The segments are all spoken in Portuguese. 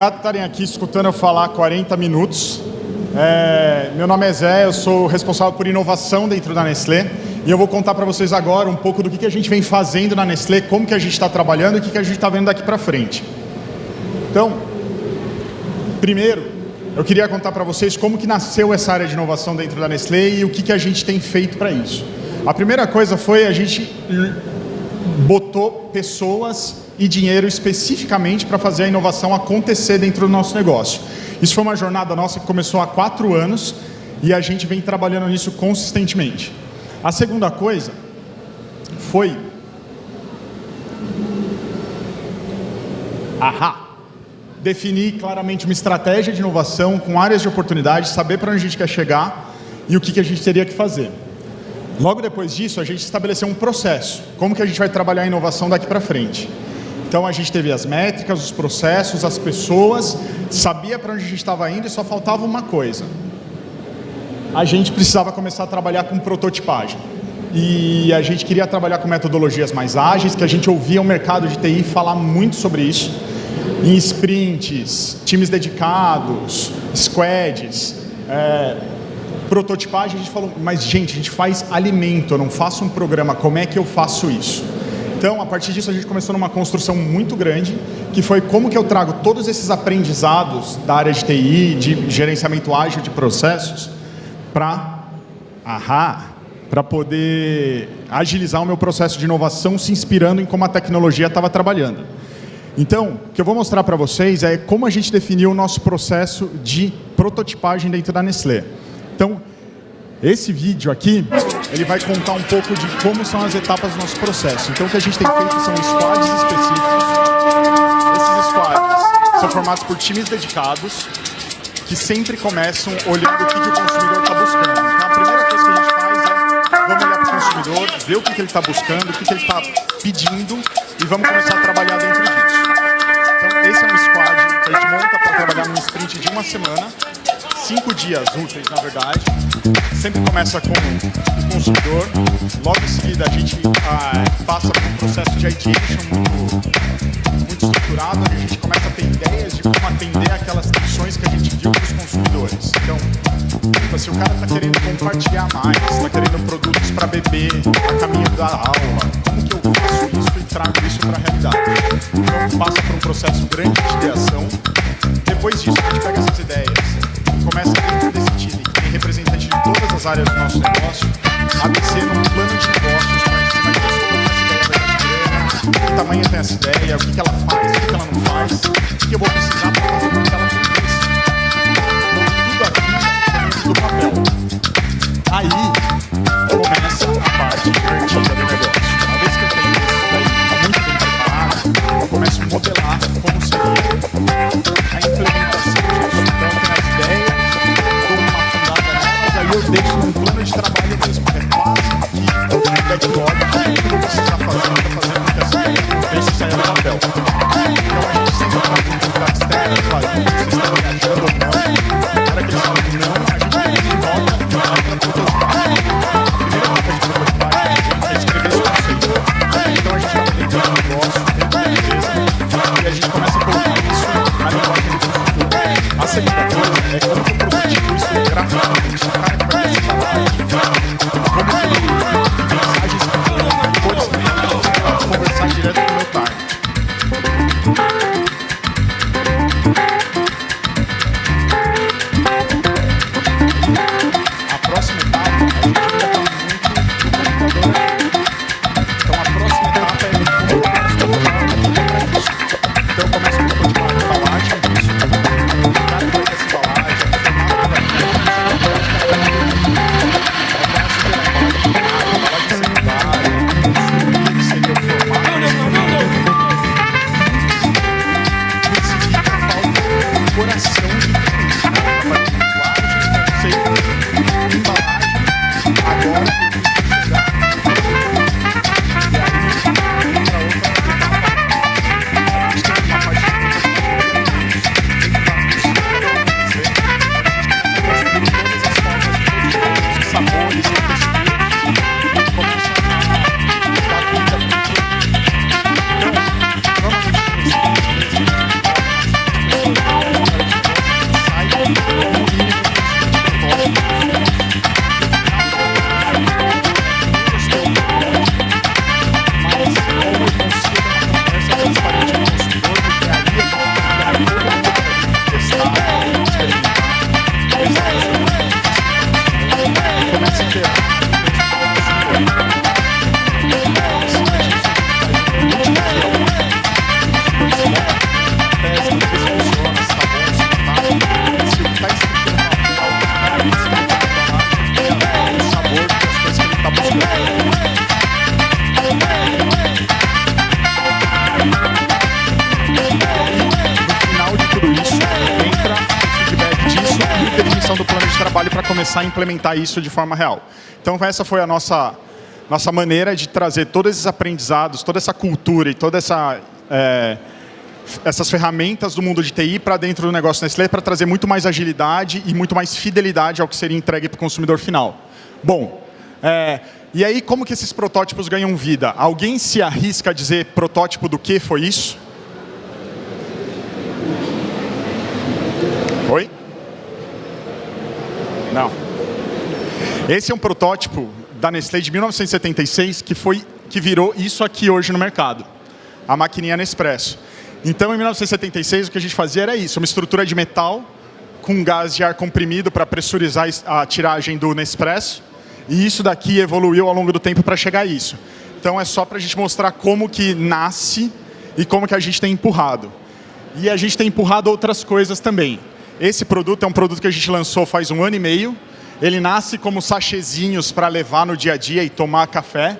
Obrigado por estarem aqui escutando eu falar 40 minutos. É, meu nome é Zé, eu sou responsável por inovação dentro da Nestlé e eu vou contar para vocês agora um pouco do que, que a gente vem fazendo na Nestlé, como que a gente está trabalhando e o que, que a gente está vendo daqui para frente. Então, primeiro, eu queria contar para vocês como que nasceu essa área de inovação dentro da Nestlé e o que, que a gente tem feito para isso. A primeira coisa foi a gente botou pessoas e dinheiro especificamente para fazer a inovação acontecer dentro do nosso negócio. Isso foi uma jornada nossa que começou há quatro anos e a gente vem trabalhando nisso consistentemente. A segunda coisa foi... Ahá! Definir claramente uma estratégia de inovação com áreas de oportunidade, saber para onde a gente quer chegar e o que, que a gente teria que fazer. Logo depois disso, a gente estabeleceu um processo. Como que a gente vai trabalhar a inovação daqui para frente? Então a gente teve as métricas, os processos, as pessoas, sabia para onde a gente estava indo e só faltava uma coisa. A gente precisava começar a trabalhar com prototipagem. E a gente queria trabalhar com metodologias mais ágeis, que a gente ouvia o mercado de TI falar muito sobre isso, em sprints, times dedicados, squads, é, prototipagem, a gente falou, mas gente, a gente faz alimento, eu não faço um programa, como é que eu faço isso? Então, a partir disso, a gente começou numa construção muito grande, que foi como que eu trago todos esses aprendizados da área de TI, de gerenciamento ágil de processos, para para poder agilizar o meu processo de inovação se inspirando em como a tecnologia estava trabalhando. Então, o que eu vou mostrar para vocês é como a gente definiu o nosso processo de prototipagem dentro da Nestlé. Então, esse vídeo aqui, ele vai contar um pouco de como são as etapas do nosso processo. Então, o que a gente tem feito são squads específicos. Esses squads são formados por times dedicados que sempre começam olhando o que, que o consumidor está buscando. Então, a primeira coisa que a gente faz é vamos olhar para o consumidor, ver o que, que ele está buscando, o que, que ele está pedindo e vamos começar a trabalhar dentro disso. Então, esse é um squad que a gente monta para trabalhar num sprint de uma semana cinco dias úteis, na verdade. Sempre começa com o consumidor. Logo em seguida, a gente ah, passa por um processo de ideation muito, muito estruturado, onde a gente começa a ter ideias de como atender aquelas questões que a gente viu para os consumidores. Então, tipo, se o cara está querendo compartilhar mais, está querendo produtos para beber a caminho da aula, como que eu faço isso e trago isso para a realidade? Então, passa por um processo grande de ideação. Depois disso, a gente pega essas ideias começa dentro desse time, tem representante de todas as áreas do nosso negócio, a descer num plano de negócios para a gente mais discutir que tamanho tem essa ideia, o que, que ela faz, o que, que ela não faz, o que, que eu vou precisar para fazer com que ela aconteça. Então, tudo aqui é do papel. Aí começa a parte divertida que backlog, implementar isso de forma real. Então essa foi a nossa, nossa maneira de trazer todos esses aprendizados, toda essa cultura e toda essa... É, essas ferramentas do mundo de TI para dentro do negócio Nestlé para trazer muito mais agilidade e muito mais fidelidade ao que seria entregue para o consumidor final. Bom, é, e aí como que esses protótipos ganham vida? Alguém se arrisca a dizer protótipo do que foi isso? Oi? Não. Esse é um protótipo da Nestlé de 1976 que, foi, que virou isso aqui hoje no mercado. A maquininha Nespresso. Então, em 1976, o que a gente fazia era isso, uma estrutura de metal com gás de ar comprimido para pressurizar a tiragem do Nespresso. E isso daqui evoluiu ao longo do tempo para chegar a isso. Então, é só para a gente mostrar como que nasce e como que a gente tem empurrado. E a gente tem empurrado outras coisas também. Esse produto é um produto que a gente lançou faz um ano e meio. Ele nasce como sachezinhos para levar no dia a dia e tomar café.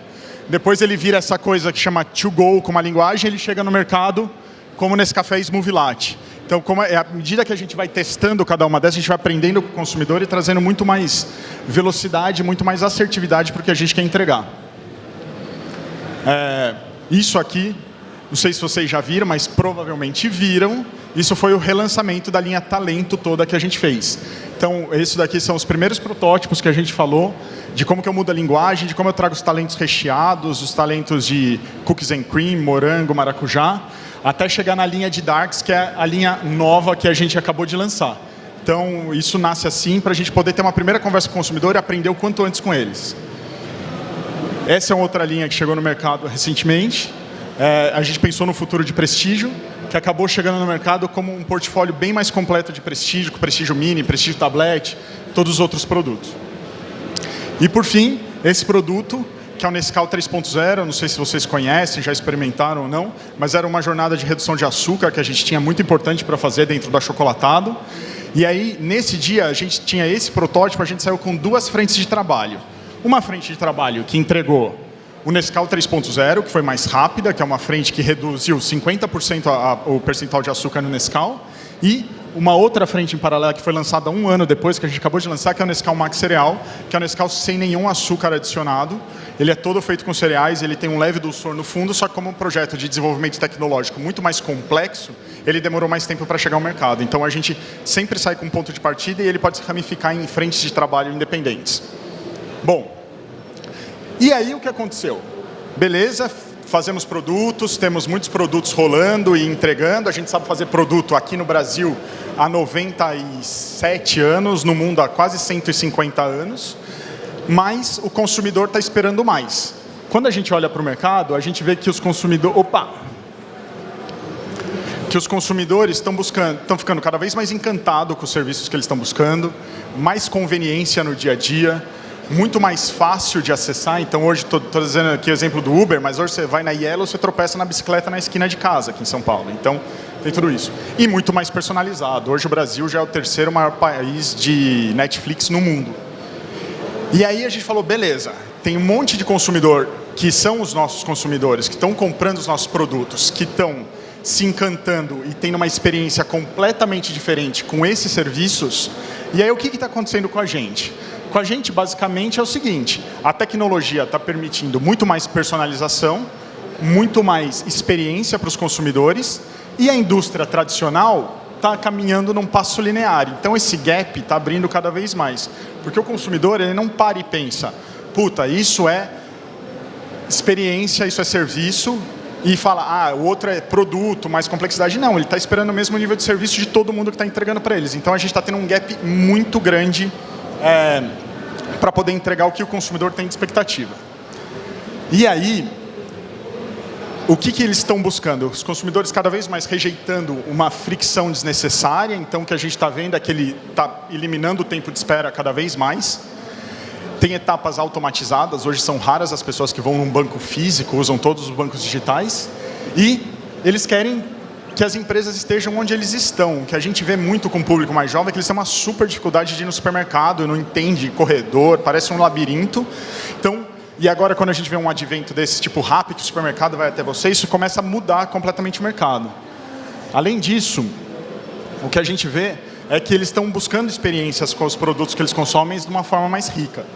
Depois ele vira essa coisa que chama to go com uma linguagem, ele chega no mercado como nesse café Smoothie Latte. Então, como é, à medida que a gente vai testando cada uma dessas, a gente vai aprendendo com o consumidor e trazendo muito mais velocidade, muito mais assertividade para o que a gente quer entregar. É, isso aqui, não sei se vocês já viram, mas provavelmente viram, isso foi o relançamento da linha Talento toda que a gente fez. Então, esses daqui são os primeiros protótipos que a gente falou, de como que eu mudo a linguagem, de como eu trago os talentos recheados, os talentos de cookies and cream, morango, maracujá, até chegar na linha de Darks, que é a linha nova que a gente acabou de lançar. Então, isso nasce assim para a gente poder ter uma primeira conversa com o consumidor e aprender o quanto antes com eles. Essa é outra linha que chegou no mercado recentemente. É, a gente pensou no futuro de prestígio, que acabou chegando no mercado como um portfólio bem mais completo de prestígio, com prestígio mini, prestígio tablet, todos os outros produtos. E por fim, esse produto que é o Nescau 3.0, não sei se vocês conhecem, já experimentaram ou não, mas era uma jornada de redução de açúcar que a gente tinha muito importante para fazer dentro do achocolatado. E aí, nesse dia, a gente tinha esse protótipo, a gente saiu com duas frentes de trabalho. Uma frente de trabalho que entregou o Nescau 3.0, que foi mais rápida, que é uma frente que reduziu 50% a, a, o percentual de açúcar no Nescau, e uma outra frente em paralelo que foi lançada um ano depois, que a gente acabou de lançar, que é o Nescau Max Cereal, que é o Nescau sem nenhum açúcar adicionado. Ele é todo feito com cereais, ele tem um leve dulçor no fundo, só que como um projeto de desenvolvimento tecnológico muito mais complexo, ele demorou mais tempo para chegar ao mercado. Então a gente sempre sai com um ponto de partida e ele pode se ramificar em frentes de trabalho independentes. Bom, e aí o que aconteceu? Beleza, fazemos produtos, temos muitos produtos rolando e entregando. A gente sabe fazer produto aqui no Brasil há 97 anos, no mundo há quase 150 anos, mas o consumidor está esperando mais. Quando a gente olha para o mercado, a gente vê que os consumidores... Opa! Que os consumidores estão buscando, estão ficando cada vez mais encantados com os serviços que eles estão buscando, mais conveniência no dia a dia, muito mais fácil de acessar. Então, hoje, estou dizendo aqui o exemplo do Uber, mas hoje você vai na Yellow, você tropeça na bicicleta na esquina de casa, aqui em São Paulo. Então, tem tudo isso. E muito mais personalizado. Hoje, o Brasil já é o terceiro maior país de Netflix no mundo. E aí a gente falou, beleza, tem um monte de consumidor que são os nossos consumidores, que estão comprando os nossos produtos, que estão se encantando e tendo uma experiência completamente diferente com esses serviços. E aí o que está acontecendo com a gente? Com a gente, basicamente, é o seguinte, a tecnologia está permitindo muito mais personalização, muito mais experiência para os consumidores e a indústria tradicional está caminhando num passo linear. Então, esse gap está abrindo cada vez mais. Porque o consumidor ele não para e pensa, puta, isso é experiência, isso é serviço, e fala, ah, o outro é produto, mais complexidade. Não, ele está esperando o mesmo nível de serviço de todo mundo que está entregando para eles. Então, a gente está tendo um gap muito grande é, para poder entregar o que o consumidor tem de expectativa. E aí, o que, que eles estão buscando? Os consumidores cada vez mais rejeitando uma fricção desnecessária, então o que a gente está vendo é que ele está eliminando o tempo de espera cada vez mais. Tem etapas automatizadas, hoje são raras as pessoas que vão num banco físico, usam todos os bancos digitais. E eles querem que as empresas estejam onde eles estão. O que a gente vê muito com o público mais jovem é que eles têm uma super dificuldade de ir no supermercado, não entende corredor, parece um labirinto. Então, e agora quando a gente vê um advento desse tipo rápido, o supermercado vai até você, isso começa a mudar completamente o mercado. Além disso, o que a gente vê é que eles estão buscando experiências com os produtos que eles consomem de uma forma mais rica.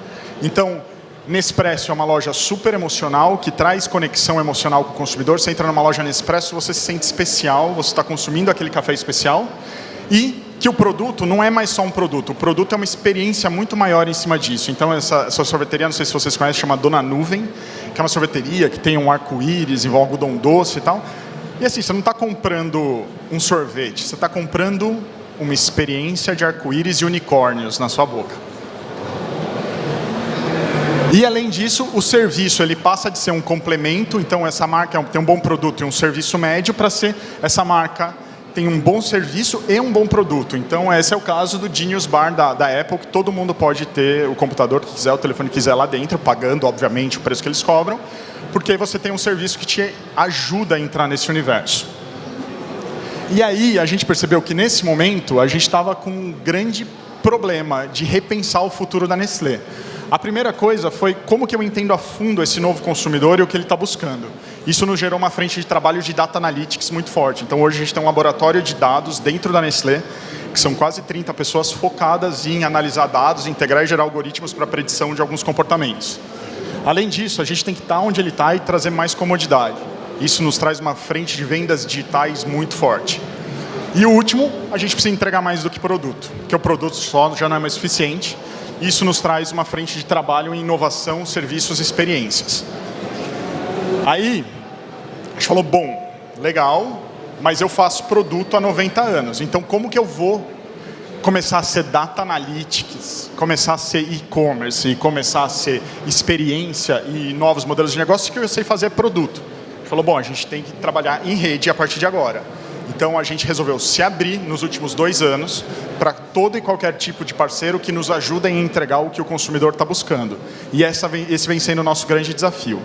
Então, Nespresso é uma loja super emocional, que traz conexão emocional com o consumidor. Você entra numa loja Nespresso, você se sente especial, você está consumindo aquele café especial. E que o produto não é mais só um produto, o produto é uma experiência muito maior em cima disso. Então, essa, essa sorveteria, não sei se vocês conhecem, chama Dona Nuvem, que é uma sorveteria que tem um arco-íris, envolve algodão doce e tal. E assim, você não está comprando um sorvete, você está comprando uma experiência de arco-íris e unicórnios na sua boca. E além disso, o serviço ele passa de ser um complemento, então essa marca tem um bom produto e um serviço médio para ser essa marca tem um bom serviço e um bom produto. Então esse é o caso do Genius Bar da, da Apple, que todo mundo pode ter o computador que quiser, o telefone que quiser lá dentro, pagando obviamente o preço que eles cobram, porque você tem um serviço que te ajuda a entrar nesse universo. E aí a gente percebeu que nesse momento a gente estava com um grande problema de repensar o futuro da Nestlé. A primeira coisa foi como que eu entendo a fundo esse novo consumidor e o que ele está buscando. Isso nos gerou uma frente de trabalho de data analytics muito forte. Então hoje a gente tem um laboratório de dados dentro da Nestlé, que são quase 30 pessoas focadas em analisar dados, integrar e gerar algoritmos para predição de alguns comportamentos. Além disso, a gente tem que estar tá onde ele está e trazer mais comodidade. Isso nos traz uma frente de vendas digitais muito forte. E o último, a gente precisa entregar mais do que produto, porque o produto só já não é mais suficiente. Isso nos traz uma frente de trabalho em inovação, serviços e experiências. Aí, a gente falou, bom, legal, mas eu faço produto há 90 anos, então como que eu vou começar a ser data analytics, começar a ser e-commerce, começar a ser experiência e novos modelos de negócio que eu sei fazer produto? Gente falou, bom, a gente tem que trabalhar em rede a partir de agora. Então a gente resolveu se abrir nos últimos dois anos para todo e qualquer tipo de parceiro que nos ajuda em entregar o que o consumidor está buscando. E essa, esse vem sendo o nosso grande desafio.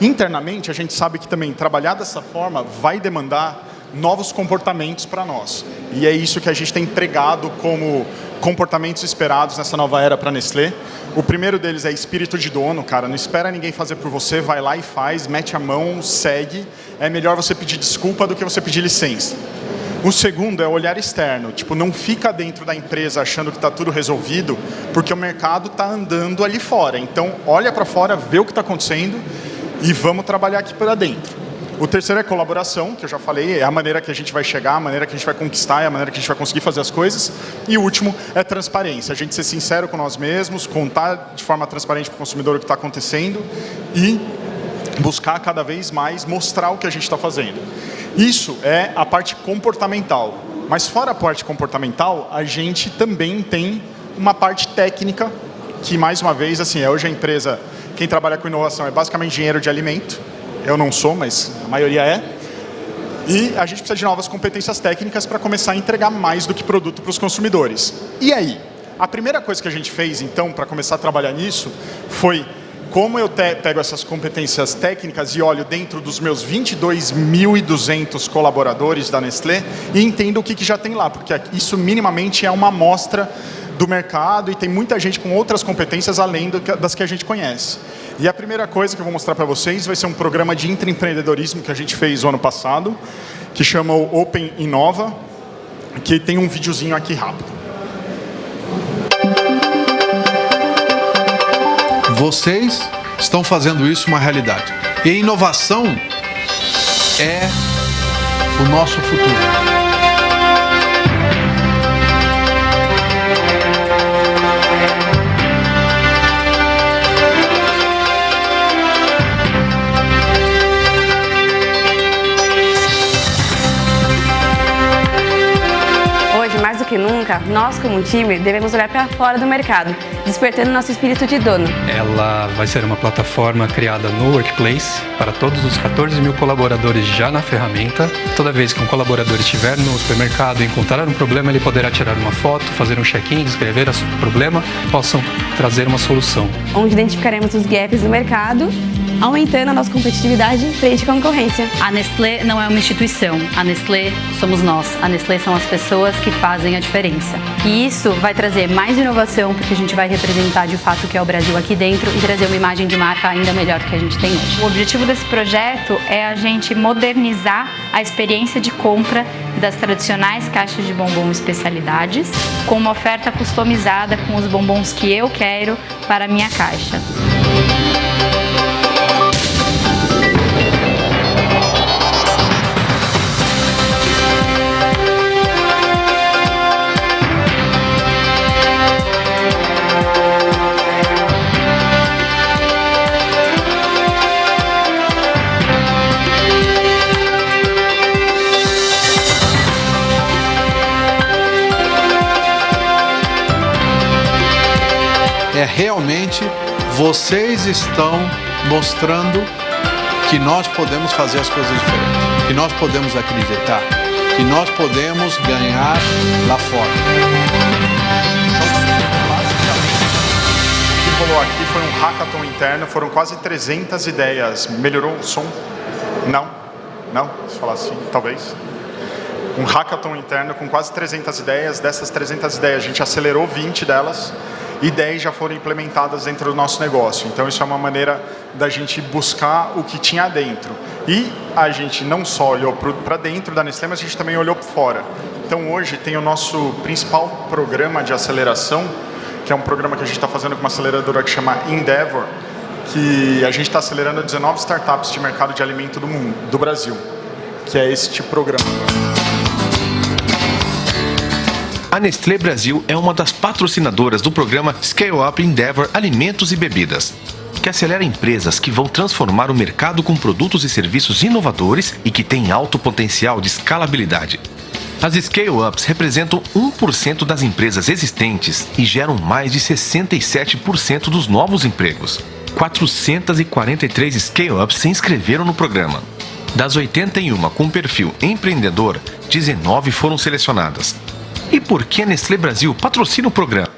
Internamente, a gente sabe que também trabalhar dessa forma vai demandar novos comportamentos para nós. E é isso que a gente tem empregado como comportamentos esperados nessa nova era para Nestlé. O primeiro deles é espírito de dono, cara. Não espera ninguém fazer por você, vai lá e faz, mete a mão, segue. É melhor você pedir desculpa do que você pedir licença. O segundo é o olhar externo, tipo, não fica dentro da empresa achando que está tudo resolvido, porque o mercado está andando ali fora. Então, olha para fora, vê o que está acontecendo e vamos trabalhar aqui para dentro. O terceiro é colaboração, que eu já falei, é a maneira que a gente vai chegar, a maneira que a gente vai conquistar, é a maneira que a gente vai conseguir fazer as coisas. E o último é transparência, a gente ser sincero com nós mesmos, contar de forma transparente para o consumidor o que está acontecendo e buscar cada vez mais mostrar o que a gente está fazendo. Isso é a parte comportamental. Mas fora a parte comportamental, a gente também tem uma parte técnica que, mais uma vez, assim, é hoje a empresa, quem trabalha com inovação é basicamente engenheiro de alimento, eu não sou, mas a maioria é. E a gente precisa de novas competências técnicas para começar a entregar mais do que produto para os consumidores. E aí? A primeira coisa que a gente fez, então, para começar a trabalhar nisso, foi como eu pego essas competências técnicas e olho dentro dos meus 22.200 colaboradores da Nestlé e entendo o que, que já tem lá, porque isso minimamente é uma amostra do mercado e tem muita gente com outras competências além das que a gente conhece. E a primeira coisa que eu vou mostrar para vocês vai ser um programa de intraempreendedorismo que a gente fez o ano passado, que chama o Open Inova, que tem um videozinho aqui rápido. Vocês estão fazendo isso uma realidade. E inovação é o nosso futuro. Nunca, nós como time devemos olhar para fora do mercado, despertando nosso espírito de dono. Ela vai ser uma plataforma criada no Workplace para todos os 14 mil colaboradores já na ferramenta. Toda vez que um colaborador estiver no supermercado e encontrar um problema, ele poderá tirar uma foto, fazer um check-in, descrever o problema, possam trazer uma solução. Onde identificaremos os gaps do mercado aumentando a nossa competitividade frente à concorrência. A Nestlé não é uma instituição, a Nestlé somos nós, a Nestlé são as pessoas que fazem a diferença. E isso vai trazer mais inovação, porque a gente vai representar de fato o que é o Brasil aqui dentro e trazer uma imagem de marca ainda melhor que a gente tem hoje. O objetivo desse projeto é a gente modernizar a experiência de compra das tradicionais caixas de bombom especialidades, com uma oferta customizada com os bombons que eu quero para a minha caixa. É realmente vocês estão mostrando que nós podemos fazer as coisas diferentes, que nós podemos acreditar, que nós podemos ganhar lá fora. O que rolou aqui foi um hackathon interno, foram quase 300 ideias. Melhorou o som? Não? Não? Se falar assim, talvez um hackathon interno com quase 300 ideias. Dessas 300 ideias, a gente acelerou 20 delas 10 já foram implementadas dentro do nosso negócio. Então, isso é uma maneira da gente buscar o que tinha dentro. E a gente não só olhou para dentro da Nestlé, mas a gente também olhou para fora. Então, hoje tem o nosso principal programa de aceleração, que é um programa que a gente está fazendo com uma aceleradora que chama Endeavor, que a gente está acelerando 19 startups de mercado de alimento do mundo, do Brasil, que é este programa. A Nestlé Brasil é uma das patrocinadoras do programa Scale Up Endeavor Alimentos e Bebidas, que acelera empresas que vão transformar o mercado com produtos e serviços inovadores e que têm alto potencial de escalabilidade. As scale-ups representam 1% das empresas existentes e geram mais de 67% dos novos empregos. 443 scale-ups se inscreveram no programa. Das 81 com perfil empreendedor, 19 foram selecionadas. E por que Nestlé Brasil patrocina o programa?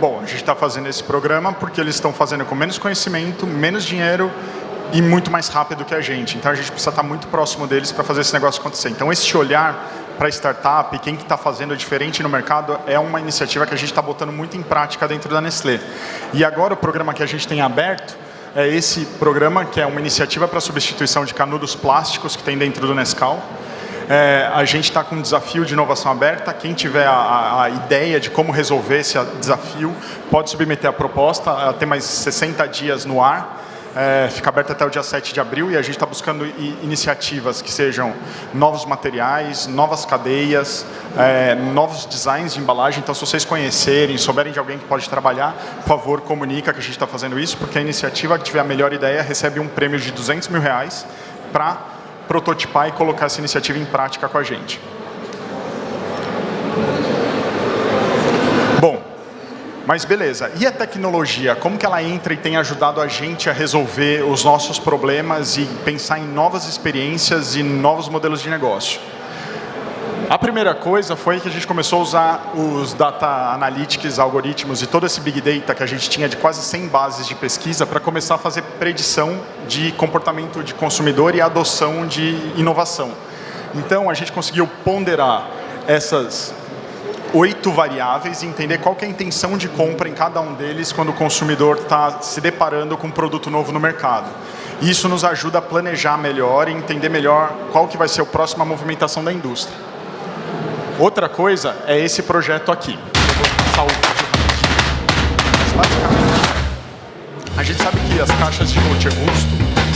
Bom, a gente está fazendo esse programa porque eles estão fazendo com menos conhecimento, menos dinheiro e muito mais rápido que a gente. Então a gente precisa estar muito próximo deles para fazer esse negócio acontecer. Então esse olhar para startup, quem que está fazendo diferente no mercado, é uma iniciativa que a gente está botando muito em prática dentro da Nestlé. E agora o programa que a gente tem aberto é esse programa que é uma iniciativa para substituição de canudos plásticos que tem dentro do Nescau. É, a gente está com um desafio de inovação aberta. Quem tiver a, a, ideia de como resolver esse desafio, pode submeter a proposta. Tem mais 60 dias no ar. É, fica aberta até o dia 7 de abril e a gente está buscando iniciativas que sejam novos materiais, novas cadeias, é, novos designs de embalagem. Então, se vocês conhecerem, souberem de alguém que pode trabalhar, por favor, comunica que a gente está fazendo isso, porque a iniciativa que tiver a melhor ideia recebe um prêmio de 200 mil reais para prototipar e colocar essa iniciativa em prática com a gente. Bom, mas beleza. E a tecnologia? Como que ela entra e tem ajudado a gente a resolver os nossos problemas e pensar em novas experiências e novos modelos de negócio? A primeira coisa foi que a gente começou a usar os data analytics, algoritmos e todo esse big data que a gente tinha de quase 100 bases de pesquisa para começar a fazer predição de comportamento de consumidor e adoção de inovação. Então, a gente conseguiu ponderar essas oito variáveis e entender qual é a intenção de compra em cada um deles quando o consumidor está se deparando com um produto novo no mercado. Isso nos ajuda a planejar melhor e entender melhor qual que vai ser a próxima movimentação da indústria. Outra coisa é esse projeto aqui. Eu vou passar o a gente sabe que as caixas de multi-gusto,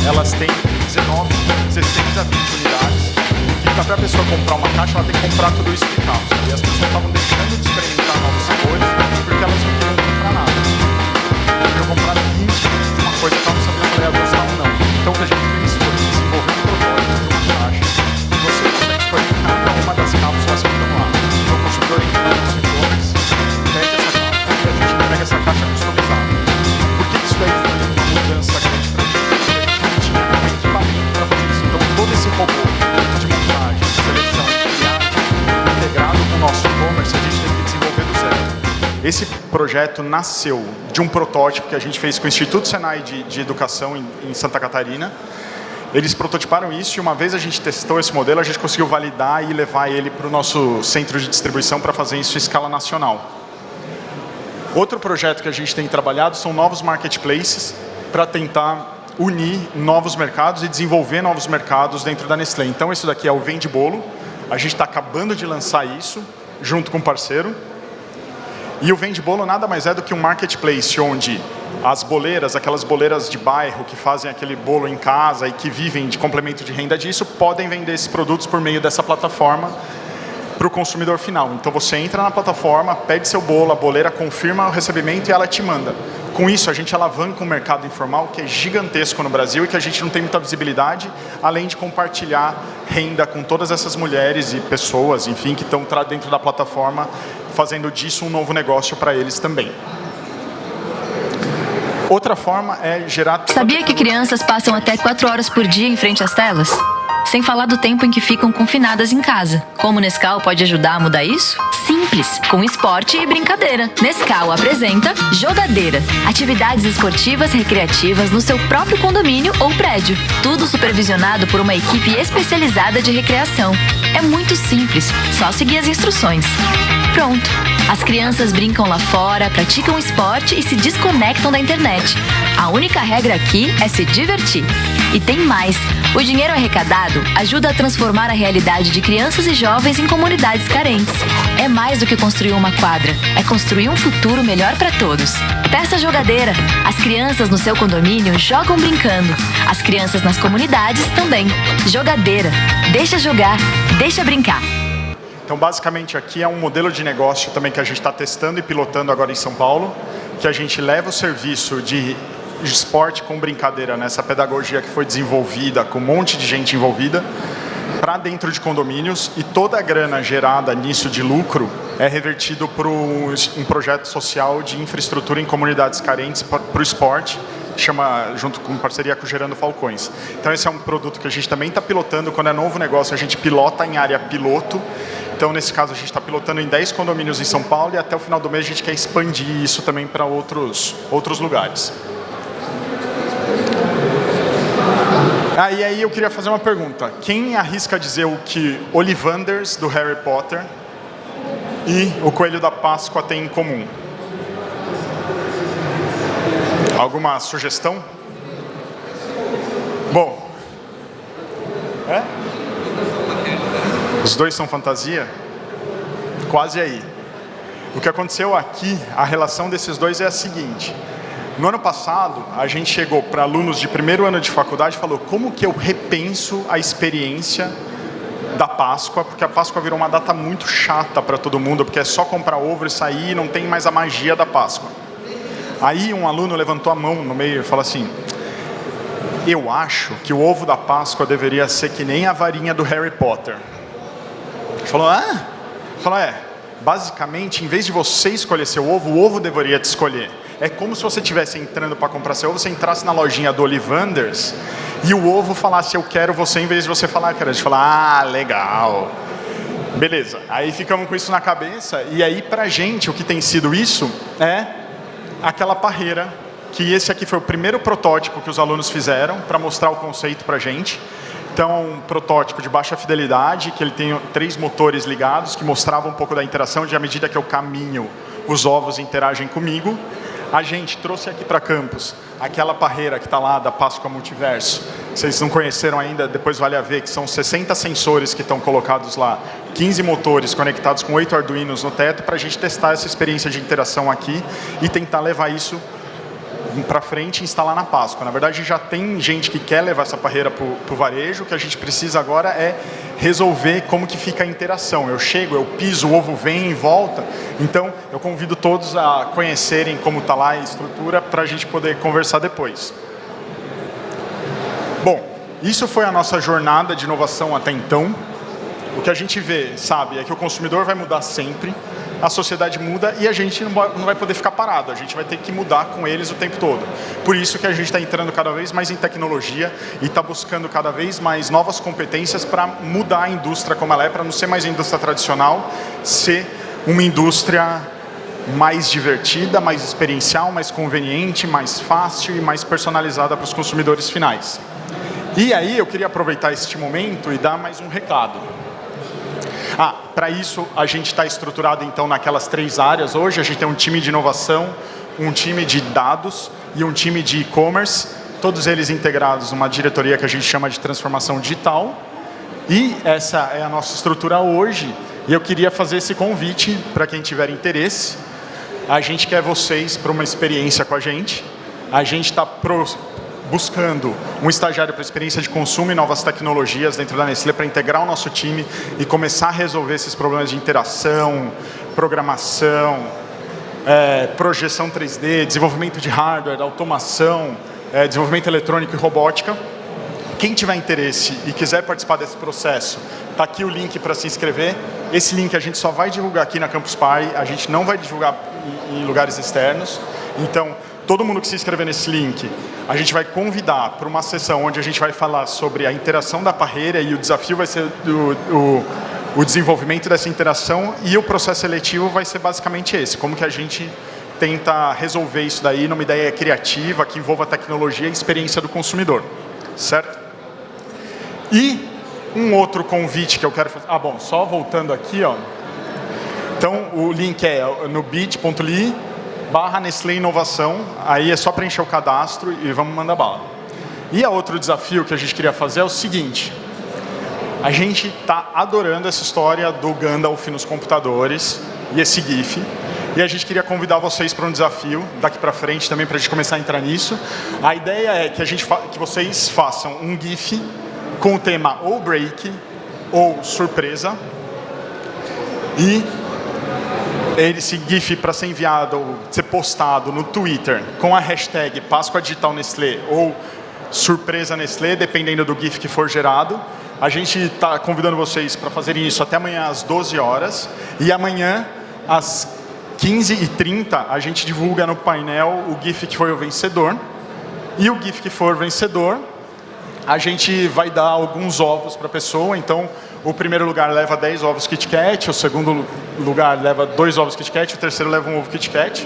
elas têm 19, 16 a 20 unidades. E para a pessoa comprar uma caixa, ela tem que comprar tudo isso de calça. E as pessoas estavam deixando de experimentar novos sabores porque elas não queriam comprar nada. Eu comprar 20 de uma coisa que ela não sabia se ela ou não. Então o que a gente fez foi desenvolver um protótipo de uma caixa. E você consegue escolher cada uma das cápsulas que Esse projeto nasceu de um protótipo que a gente fez com o Instituto Senai de, de Educação em, em Santa Catarina. Eles prototiparam isso e uma vez a gente testou esse modelo, a gente conseguiu validar e levar ele para o nosso centro de distribuição para fazer isso em escala nacional. Outro projeto que a gente tem trabalhado são novos marketplaces para tentar unir novos mercados e desenvolver novos mercados dentro da Nestlé. Então, isso daqui é o Vende Bolo. A gente está acabando de lançar isso, junto com um parceiro. E o Vende Bolo nada mais é do que um marketplace onde as boleiras, aquelas boleiras de bairro que fazem aquele bolo em casa e que vivem de complemento de renda disso, podem vender esses produtos por meio dessa plataforma para o consumidor final. Então você entra na plataforma, pede seu bolo, a boleira confirma o recebimento e ela te manda. Com isso, a gente alavanca um mercado informal que é gigantesco no Brasil e que a gente não tem muita visibilidade, além de compartilhar renda com todas essas mulheres e pessoas, enfim, que estão dentro da plataforma, fazendo disso um novo negócio para eles também. Outra forma é gerar... Sabia que crianças passam até 4 horas por dia em frente às telas? Sem falar do tempo em que ficam confinadas em casa. Como o Nescau pode ajudar a mudar isso? Simples, com esporte e brincadeira. Nescau apresenta Jogadeira. Atividades esportivas recreativas no seu próprio condomínio ou prédio. Tudo supervisionado por uma equipe especializada de recreação. É muito simples, só seguir as instruções. Pronto. As crianças brincam lá fora, praticam esporte e se desconectam da internet. A única regra aqui é se divertir. E tem mais. O dinheiro arrecadado ajuda a transformar a realidade de crianças e jovens em comunidades carentes. É mais do que construir uma quadra, é construir um futuro melhor para todos. Peça jogadeira. As crianças no seu condomínio jogam brincando. As crianças nas comunidades também. Jogadeira. Deixa jogar, deixa brincar. Então, basicamente, aqui é um modelo de negócio também que a gente está testando e pilotando agora em São Paulo, que a gente leva o serviço de esporte com brincadeira, nessa pedagogia que foi desenvolvida, com um monte de gente envolvida, para dentro de condomínios e toda a grana gerada nisso de lucro é revertido para um projeto social de infraestrutura em comunidades carentes para o esporte, chama, junto com parceria com Gerando Falcões. Então esse é um produto que a gente também está pilotando, quando é novo negócio a gente pilota em área piloto, então nesse caso a gente está pilotando em 10 condomínios em São Paulo e até o final do mês a gente quer expandir isso também para outros, outros lugares. Ah, e aí eu queria fazer uma pergunta. Quem arrisca dizer o que Ollivanders, do Harry Potter, e o Coelho da Páscoa têm em comum? Alguma sugestão? Bom. É? Os dois são fantasia? Quase aí. O que aconteceu aqui, a relação desses dois é a seguinte. No ano passado, a gente chegou para alunos de primeiro ano de faculdade e falou como que eu repenso a experiência da Páscoa, porque a Páscoa virou uma data muito chata para todo mundo, porque é só comprar ovo e sair não tem mais a magia da Páscoa. Aí um aluno levantou a mão no meio e falou assim, eu acho que o ovo da Páscoa deveria ser que nem a varinha do Harry Potter. Ele falou, ah? Falou, é, basicamente, em vez de você escolher seu ovo, o ovo deveria te escolher. É como se você estivesse entrando para comprar seu ovo, você entrasse na lojinha do Olivanders e o ovo falasse eu quero você, em vez de você falar, cara, de falar, ah, legal. Beleza, aí ficamos com isso na cabeça e aí pra gente o que tem sido isso é aquela parreira que esse aqui foi o primeiro protótipo que os alunos fizeram para mostrar o conceito pra gente. Então, um protótipo de baixa fidelidade, que ele tem três motores ligados, que mostravam um pouco da interação de à medida que eu caminho, os ovos interagem comigo. A gente trouxe aqui para campus aquela parreira que está lá da Páscoa Multiverso. Vocês não conheceram ainda, depois vale a ver que são 60 sensores que estão colocados lá, 15 motores conectados com 8 Arduinos no teto para a gente testar essa experiência de interação aqui e tentar levar isso para frente e instalar na Páscoa. Na verdade, já tem gente que quer levar essa parreira para o varejo, o que a gente precisa agora é resolver como que fica a interação. Eu chego, eu piso, o ovo vem e volta. Então, eu convido todos a conhecerem como está lá a estrutura para a gente poder conversar depois. Bom, isso foi a nossa jornada de inovação até então. O que a gente vê, sabe, é que o consumidor vai mudar sempre, a sociedade muda e a gente não vai poder ficar parado, a gente vai ter que mudar com eles o tempo todo. Por isso que a gente está entrando cada vez mais em tecnologia e está buscando cada vez mais novas competências para mudar a indústria como ela é, para não ser mais indústria tradicional, ser uma indústria mais divertida, mais experiencial, mais conveniente, mais fácil e mais personalizada para os consumidores finais. E aí eu queria aproveitar este momento e dar mais um recado. Ah, para isso a gente está estruturado então naquelas três áreas hoje. A gente tem um time de inovação, um time de dados e um time de e-commerce, todos eles integrados numa diretoria que a gente chama de transformação digital. E essa é a nossa estrutura hoje. E eu queria fazer esse convite para quem tiver interesse. A gente quer vocês para uma experiência com a gente. A gente está buscando um estagiário para experiência de consumo e novas tecnologias dentro da Nestlé para integrar o nosso time e começar a resolver esses problemas de interação, programação, é, projeção 3D, desenvolvimento de hardware, automação, é, desenvolvimento eletrônico e robótica. Quem tiver interesse e quiser participar desse processo, está aqui o link para se inscrever. Esse link a gente só vai divulgar aqui na Campus Party, a gente não vai divulgar em lugares externos. Então, todo mundo que se inscrever nesse link, a gente vai convidar para uma sessão onde a gente vai falar sobre a interação da parreira e o desafio vai ser o, o, o desenvolvimento dessa interação e o processo seletivo vai ser basicamente esse, como que a gente tenta resolver isso daí numa ideia criativa que envolva tecnologia e experiência do consumidor, certo? E um outro convite que eu quero fazer, ah bom, só voltando aqui, ó, então o link é no bit.ly barra Nestlé Inovação, aí é só preencher o cadastro e vamos mandar bala. E a outro desafio que a gente queria fazer é o seguinte, a gente está adorando essa história do Gandalf nos computadores e esse GIF, e a gente queria convidar vocês para um desafio daqui para frente também para a gente começar a entrar nisso. A ideia é que, a gente que vocês façam um GIF com o tema ou break ou surpresa e esse GIF para ser enviado, ser postado no Twitter com a hashtag Páscoa Digital Nestlé ou Surpresa Nestlé, dependendo do GIF que for gerado. A gente está convidando vocês para fazerem isso até amanhã às 12 horas. E amanhã às 15h30 a gente divulga no painel o GIF que foi o vencedor. E o GIF que for vencedor a gente vai dar alguns ovos para a pessoa, então o primeiro lugar leva 10 ovos Kit Kat, o segundo lugar leva dois ovos Kit Kat, o terceiro leva um ovo Kit Kat,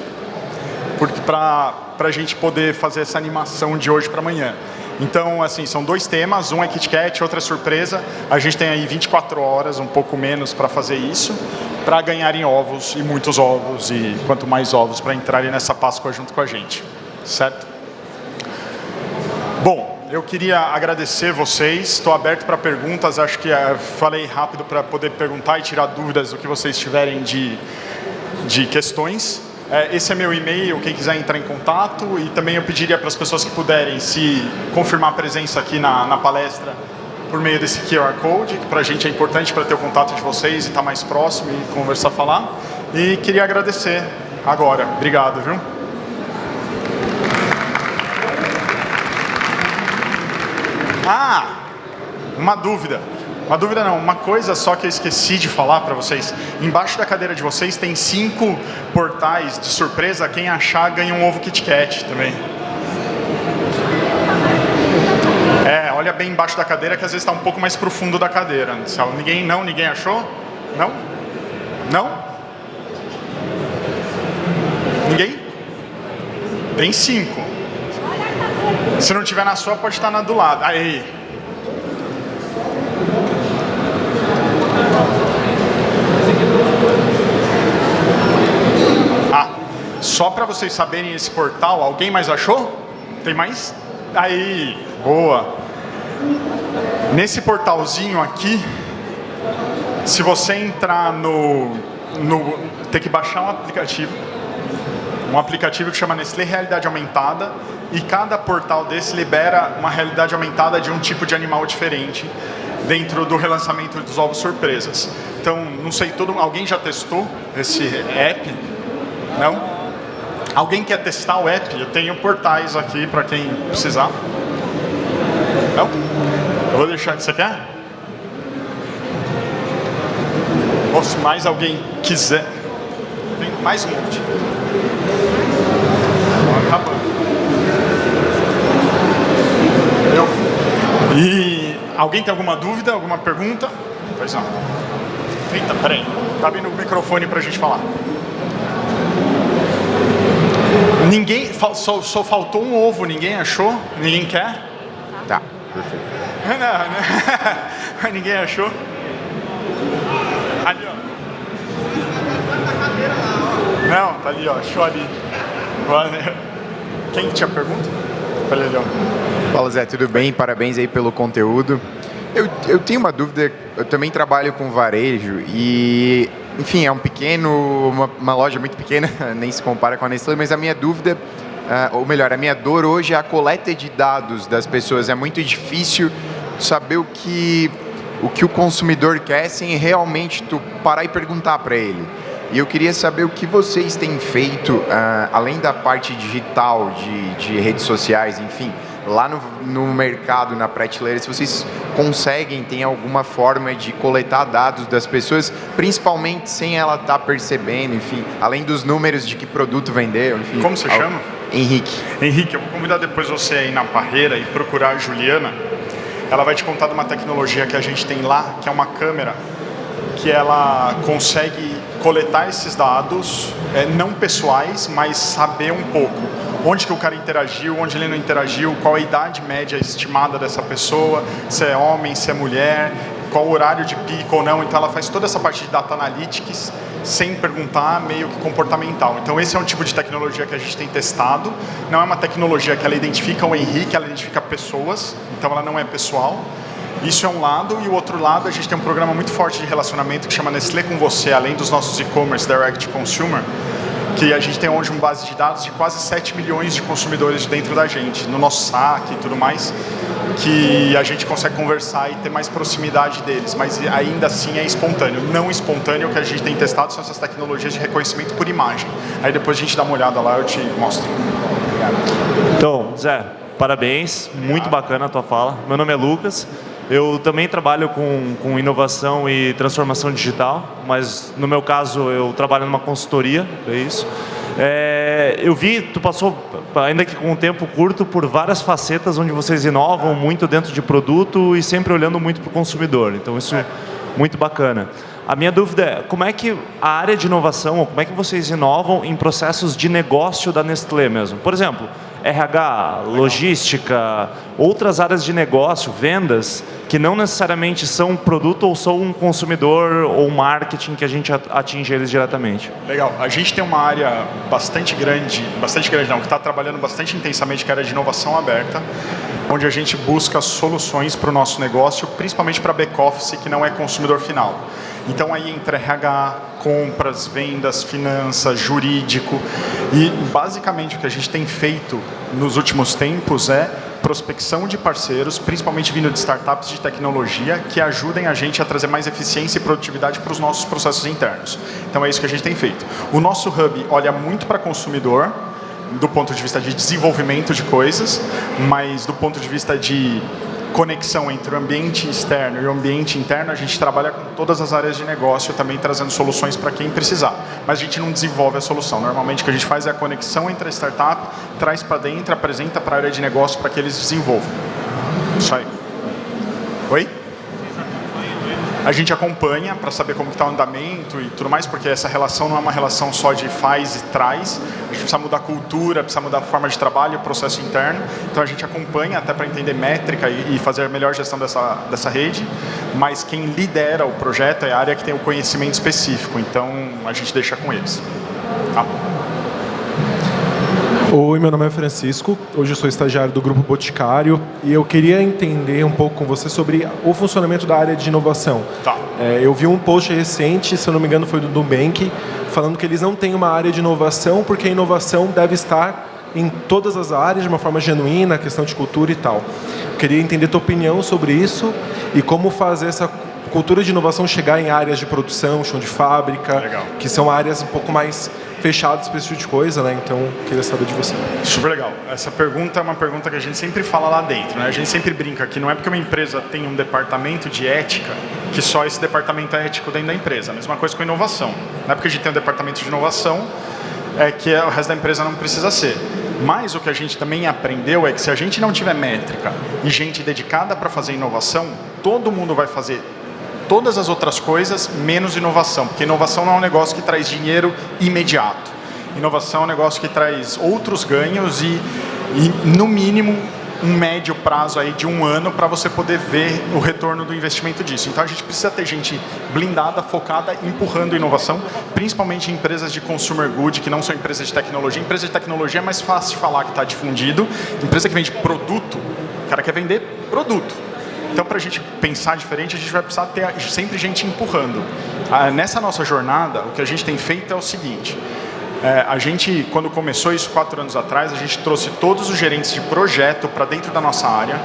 para a gente poder fazer essa animação de hoje para amanhã. Então, assim, são dois temas, um é Kit Kat, outro é surpresa. A gente tem aí 24 horas, um pouco menos, para fazer isso, para ganharem ovos e muitos ovos, e quanto mais ovos para entrarem nessa Páscoa junto com a gente, certo? Bom, eu queria agradecer vocês, estou aberto para perguntas, acho que uh, falei rápido para poder perguntar e tirar dúvidas do que vocês tiverem de, de questões. Uh, esse é meu e-mail, quem quiser entrar em contato e também eu pediria para as pessoas que puderem se confirmar a presença aqui na, na palestra por meio desse QR Code, que para a gente é importante para ter o contato de vocês e estar tá mais próximo e conversar, falar. E queria agradecer agora. Obrigado, viu? Ah, uma dúvida. Uma dúvida não, uma coisa só que eu esqueci de falar para vocês. Embaixo da cadeira de vocês tem cinco portais de surpresa. Quem achar ganha um ovo Kit Kat também. É, olha bem embaixo da cadeira que às vezes está um pouco mais profundo da cadeira. Ninguém não, ninguém achou? Não? Não? Ninguém? Tem cinco. Se não tiver na sua, pode estar na do lado. Aí. Ah, só para vocês saberem esse portal, alguém mais achou? Tem mais? Aí, boa. Nesse portalzinho aqui, se você entrar no, no... Tem que baixar um aplicativo um aplicativo que chama Nestlé Realidade Aumentada e cada portal desse libera uma realidade aumentada de um tipo de animal diferente dentro do relançamento dos ovos surpresas. Então, não sei, todo, alguém já testou esse app? Não? Alguém quer testar o app? Eu tenho portais aqui para quem precisar. Não? Eu vou deixar, você quer? Ou se mais alguém quiser. Tem mais um monte. Eu. E alguém tem alguma dúvida, alguma pergunta? Pois não. Eita, peraí. Tá vindo o microfone para a gente falar. Ninguém, só, só faltou um ovo, ninguém achou? Ninguém quer? Tá, perfeito. Não, não. ninguém achou? Ali, ó. Não, tá ali, ó. Achou ali. Quem tinha pergunta? Ali, ó. Fala Zé, tudo bem? Parabéns aí pelo conteúdo. Eu, eu tenho uma dúvida, eu também trabalho com varejo e, enfim, é um pequeno, uma, uma loja muito pequena, nem se compara com a Nestlé, mas a minha dúvida, uh, ou melhor, a minha dor hoje é a coleta de dados das pessoas. É muito difícil saber o que o, que o consumidor quer sem realmente tu parar e perguntar para ele. E eu queria saber o que vocês têm feito, uh, além da parte digital, de, de redes sociais, enfim, lá no, no mercado, na prateleira, se vocês conseguem, tem alguma forma de coletar dados das pessoas, principalmente sem ela estar tá percebendo, enfim, além dos números de que produto vendeu, enfim. Como você ao... chama? Henrique. Henrique, eu vou convidar depois você a ir na parreira e procurar a Juliana. Ela vai te contar de uma tecnologia que a gente tem lá, que é uma câmera que ela consegue coletar esses dados, é, não pessoais, mas saber um pouco onde que o cara interagiu, onde ele não interagiu, qual a idade média estimada dessa pessoa, se é homem, se é mulher, qual o horário de pico ou não. Então ela faz toda essa parte de data analytics sem perguntar, meio que comportamental. Então esse é um tipo de tecnologia que a gente tem testado. Não é uma tecnologia que ela identifica o Henrique, ela identifica pessoas, então ela não é pessoal. Isso é um lado, e o outro lado, a gente tem um programa muito forte de relacionamento que chama Nestlé com Você, além dos nossos e-commerce Direct Consumer, que a gente tem hoje uma base de dados de quase 7 milhões de consumidores dentro da gente, no nosso saque e tudo mais, que a gente consegue conversar e ter mais proximidade deles, mas ainda assim é espontâneo. Não espontâneo, que a gente tem testado são essas tecnologias de reconhecimento por imagem. Aí depois a gente dá uma olhada lá, eu te mostro. Então, Zé, parabéns, muito bacana a tua fala. Meu nome é Lucas, eu também trabalho com, com inovação e transformação digital, mas no meu caso eu trabalho numa consultoria, é isso. É, eu vi, tu passou, ainda que com um tempo curto, por várias facetas onde vocês inovam muito dentro de produto e sempre olhando muito para o consumidor. Então isso é muito bacana. A minha dúvida é, como é que a área de inovação, ou como é que vocês inovam em processos de negócio da Nestlé mesmo? Por exemplo, RH, logística, outras áreas de negócio, vendas, que não necessariamente são um produto ou são um consumidor ou marketing que a gente atinge eles diretamente. Legal. A gente tem uma área bastante grande, bastante grande não, que está trabalhando bastante intensamente, que é a área de inovação aberta, onde a gente busca soluções para o nosso negócio, principalmente para back-office, que não é consumidor final. Então aí entra RH, compras, vendas, finanças, jurídico. E basicamente o que a gente tem feito nos últimos tempos é prospecção de parceiros, principalmente vindo de startups de tecnologia, que ajudem a gente a trazer mais eficiência e produtividade para os nossos processos internos. Então é isso que a gente tem feito. O nosso hub olha muito para consumidor, do ponto de vista de desenvolvimento de coisas, mas do ponto de vista de conexão entre o ambiente externo e o ambiente interno, a gente trabalha com todas as áreas de negócio, também trazendo soluções para quem precisar. Mas a gente não desenvolve a solução. Normalmente o que a gente faz é a conexão entre a startup, traz para dentro, apresenta para a área de negócio para que eles desenvolvam. Isso aí. Oi? A gente acompanha para saber como está o andamento e tudo mais, porque essa relação não é uma relação só de faz e traz, a gente precisa mudar a cultura, precisa mudar a forma de trabalho, o processo interno, então a gente acompanha até para entender métrica e, fazer a melhor gestão dessa, dessa rede, mas quem lidera o projeto é a área que tem o conhecimento específico, então a gente deixa com eles. Tá? Oi, meu nome é Francisco, hoje eu sou estagiário do Grupo Boticário e eu queria entender um pouco com você sobre o funcionamento da área de inovação. Tá. É, eu vi um post recente, se eu não me engano foi do Nubank, falando que eles não têm uma área de inovação porque a inovação deve estar em todas as áreas de uma forma genuína, questão de cultura e tal. Eu queria entender tua opinião sobre isso e como fazer essa cultura de inovação chegar em áreas de produção, chão de fábrica, Legal. que são áreas um pouco mais fechados para esse tipo de coisa, né? Então, queria saber de você. Super legal. Essa pergunta é uma pergunta que a gente sempre fala lá dentro, né? A gente sempre brinca que não é porque uma empresa tem um departamento de ética que só esse departamento é ético dentro da empresa. A mesma coisa com inovação. Não é porque a gente tem um departamento de inovação é que o resto da empresa não precisa ser. Mas o que a gente também aprendeu é que se a gente não tiver métrica e gente dedicada para fazer inovação, todo mundo vai fazer todas as outras coisas, menos inovação, porque inovação não é um negócio que traz dinheiro imediato. Inovação é um negócio que traz outros ganhos e, e no mínimo, um médio prazo aí de um ano para você poder ver o retorno do investimento disso. Então a gente precisa ter gente blindada, focada, empurrando inovação, principalmente em empresas de consumer good, que não são empresas de tecnologia. Empresa de tecnologia é mais fácil de falar que está difundido. Empresa que vende produto, o cara quer vender produto. Então, para a gente pensar diferente, a gente vai precisar ter sempre gente empurrando. Ah, nessa nossa jornada, o que a gente tem feito é o seguinte, é, a gente, quando começou isso quatro anos atrás, a gente trouxe todos os gerentes de projeto para dentro da nossa área.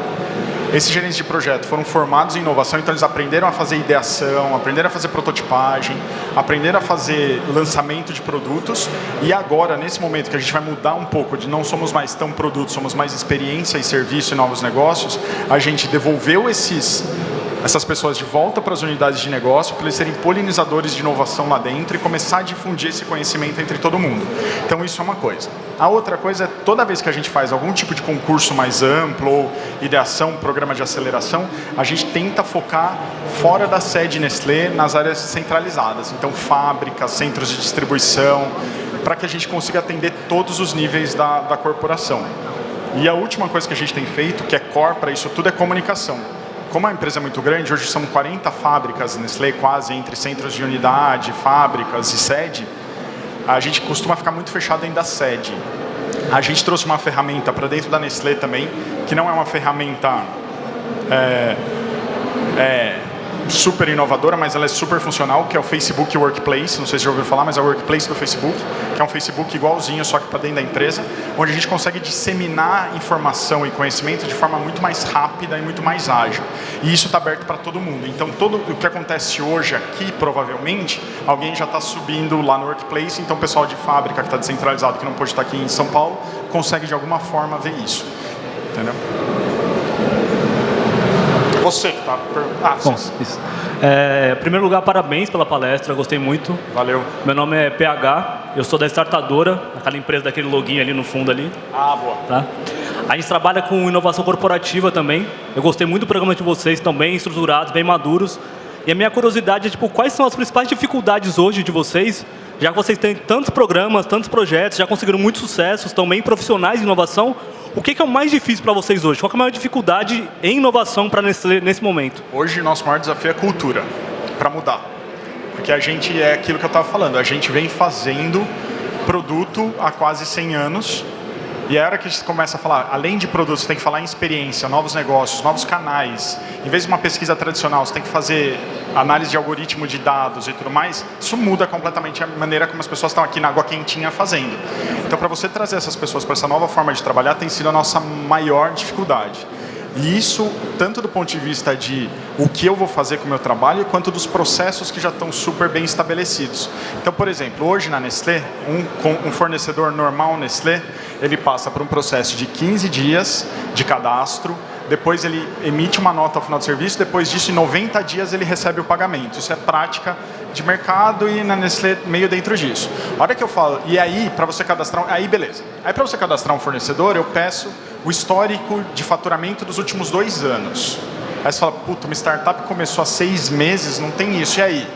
Esses gerentes de projeto foram formados em inovação, então eles aprenderam a fazer ideação, aprenderam a fazer prototipagem, aprenderam a fazer lançamento de produtos. E agora, nesse momento que a gente vai mudar um pouco de não somos mais tão produtos, somos mais experiência e serviço e novos negócios, a gente devolveu esses essas pessoas de volta para as unidades de negócio, para eles serem polinizadores de inovação lá dentro e começar a difundir esse conhecimento entre todo mundo. Então isso é uma coisa. A outra coisa é, toda vez que a gente faz algum tipo de concurso mais amplo, ou ideação, programa de aceleração, a gente tenta focar fora da sede Nestlé nas áreas centralizadas. Então fábricas, centros de distribuição, para que a gente consiga atender todos os níveis da, da corporação. E a última coisa que a gente tem feito, que é core para isso tudo, é comunicação como a empresa é muito grande, hoje são 40 fábricas Nestlé, quase entre centros de unidade, fábricas e sede, a gente costuma ficar muito fechado dentro da sede. A gente trouxe uma ferramenta para dentro da Nestlé também, que não é uma ferramenta é, é, super inovadora, mas ela é super funcional, que é o Facebook Workplace, não sei se já ouviu falar, mas é o Workplace do Facebook, que é um Facebook igualzinho, só que para dentro da empresa, onde a gente consegue disseminar informação e conhecimento de forma muito mais rápida e muito mais ágil. E isso está aberto para todo mundo. Então, todo o que acontece hoje aqui, provavelmente, alguém já está subindo lá no Workplace, então o pessoal de fábrica que está descentralizado, que não pode estar aqui em São Paulo, consegue de alguma forma ver isso. Entendeu? Você que está... Ah, Bom. É, em primeiro lugar, parabéns pela palestra, gostei muito. Valeu. Meu nome é PH, eu sou da Startadora, aquela empresa daquele login ali no fundo ali. Ah, boa. Tá? A gente trabalha com inovação corporativa também. Eu gostei muito do programa de vocês, estão bem estruturados, bem maduros. E a minha curiosidade é, tipo, quais são as principais dificuldades hoje de vocês, já que vocês têm tantos programas, tantos projetos, já conseguiram muito sucesso, estão bem profissionais em inovação, o que, é o mais difícil para vocês hoje? Qual é a maior dificuldade em inovação para nesse, nesse momento? Hoje, nosso maior desafio é cultura, para mudar. Porque a gente é aquilo que eu estava falando, a gente vem fazendo produto há quase 100 anos e a hora que a gente começa a falar, além de produtos, você tem que falar em experiência, novos negócios, novos canais. Em vez de uma pesquisa tradicional, você tem que fazer análise de algoritmo de dados e tudo mais. Isso muda completamente a maneira como as pessoas estão aqui na água quentinha fazendo. Então, para você trazer essas pessoas para essa nova forma de trabalhar, tem sido a nossa maior dificuldade. E isso, tanto do ponto de vista de o que eu vou fazer com o meu trabalho, quanto dos processos que já estão super bem estabelecidos. Então, por exemplo, hoje na Nestlé, um, um fornecedor normal Nestlé, ele passa por um processo de 15 dias de cadastro, depois ele emite uma nota ao final do serviço, depois disso, em 90 dias, ele recebe o pagamento. Isso é prática de mercado e na Nestlé meio dentro disso. A hora que eu falo, e aí, para você cadastrar, aí beleza. Aí para você cadastrar um fornecedor, eu peço o histórico de faturamento dos últimos dois anos. Aí você fala, puta, uma startup começou há seis meses, não tem isso, e aí?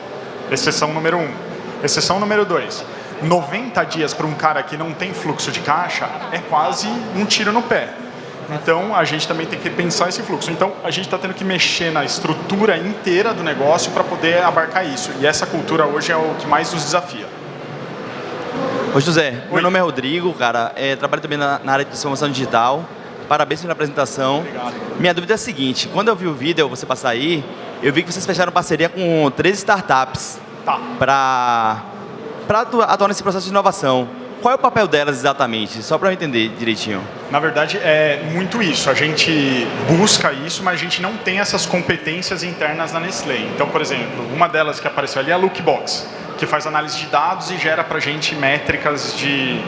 Exceção número um. Exceção número dois. 90 dias para um cara que não tem fluxo de caixa é quase um tiro no pé. Então, a gente também tem que pensar esse fluxo. Então, a gente está tendo que mexer na estrutura inteira do negócio para poder abarcar isso. E essa cultura hoje é o que mais nos desafia. Oi, José. Oi. Meu nome é Rodrigo, cara. É, trabalho também na, na área de transformação digital. Parabéns pela apresentação. Obrigado. Minha dúvida é a seguinte, quando eu vi o vídeo, você passar aí, eu vi que vocês fecharam parceria com três startups tá. para atuar nesse processo de inovação. Qual é o papel delas exatamente? Só para eu entender direitinho. Na verdade, é muito isso. A gente busca isso, mas a gente não tem essas competências internas na Nestlé. Então, por exemplo, uma delas que apareceu ali é a Lookbox, que faz análise de dados e gera para a gente métricas de,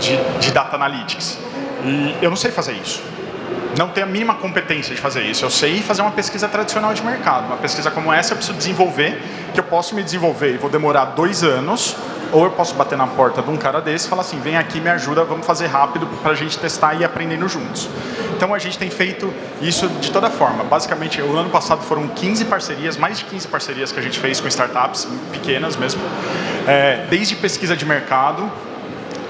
de, de data analytics. E eu não sei fazer isso não tenho a mínima competência de fazer isso. Eu sei fazer uma pesquisa tradicional de mercado. Uma pesquisa como essa eu preciso desenvolver, que eu posso me desenvolver e vou demorar dois anos, ou eu posso bater na porta de um cara desse e falar assim, vem aqui, me ajuda, vamos fazer rápido para a gente testar e ir aprendendo juntos. Então a gente tem feito isso de toda forma. Basicamente, o ano passado foram 15 parcerias, mais de 15 parcerias que a gente fez com startups pequenas mesmo, é, desde pesquisa de mercado,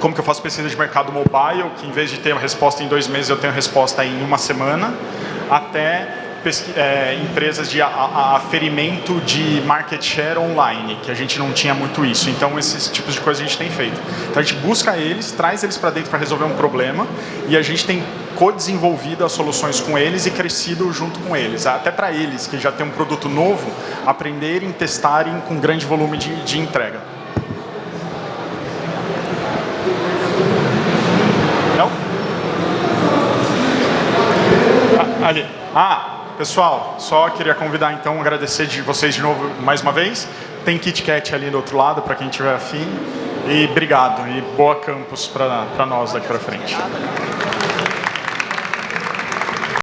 como que eu faço pesquisa de mercado mobile, que em vez de ter uma resposta em dois meses, eu tenho resposta em uma semana, até é, empresas de aferimento de market share online, que a gente não tinha muito isso. Então, esses tipos de coisa a gente tem feito. Então, a gente busca eles, traz eles para dentro para resolver um problema e a gente tem co-desenvolvido as soluções com eles e crescido junto com eles. Até para eles, que já tem um produto novo, aprenderem, testarem com grande volume de, de entrega. Não? Ah, ali. Ah, Pessoal, só queria convidar então, agradecer de vocês de novo mais uma vez. Tem KitKat ali do outro lado para quem tiver afim. E obrigado e boa campus para nós daqui para frente.